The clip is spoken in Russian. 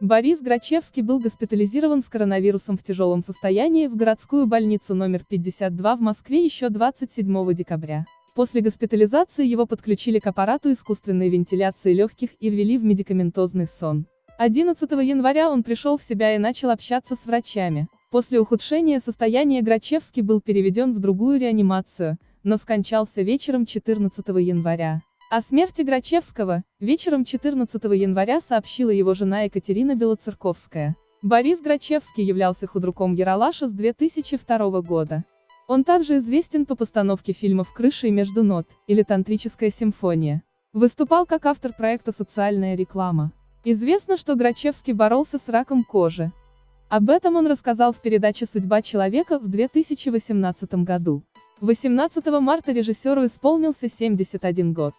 Борис Грачевский был госпитализирован с коронавирусом в тяжелом состоянии в городскую больницу номер 52 в Москве еще 27 декабря. После госпитализации его подключили к аппарату искусственной вентиляции легких и ввели в медикаментозный сон. 11 января он пришел в себя и начал общаться с врачами. После ухудшения состояния Грачевский был переведен в другую реанимацию, но скончался вечером 14 января. О смерти Грачевского, вечером 14 января сообщила его жена Екатерина Белоцерковская. Борис Грачевский являлся худруком Яралаша с 2002 года. Он также известен по постановке фильмов «Крыша и между нот» или «Тантрическая симфония». Выступал как автор проекта «Социальная реклама». Известно, что Грачевский боролся с раком кожи. Об этом он рассказал в передаче «Судьба человека» в 2018 году. 18 марта режиссеру исполнился 71 год.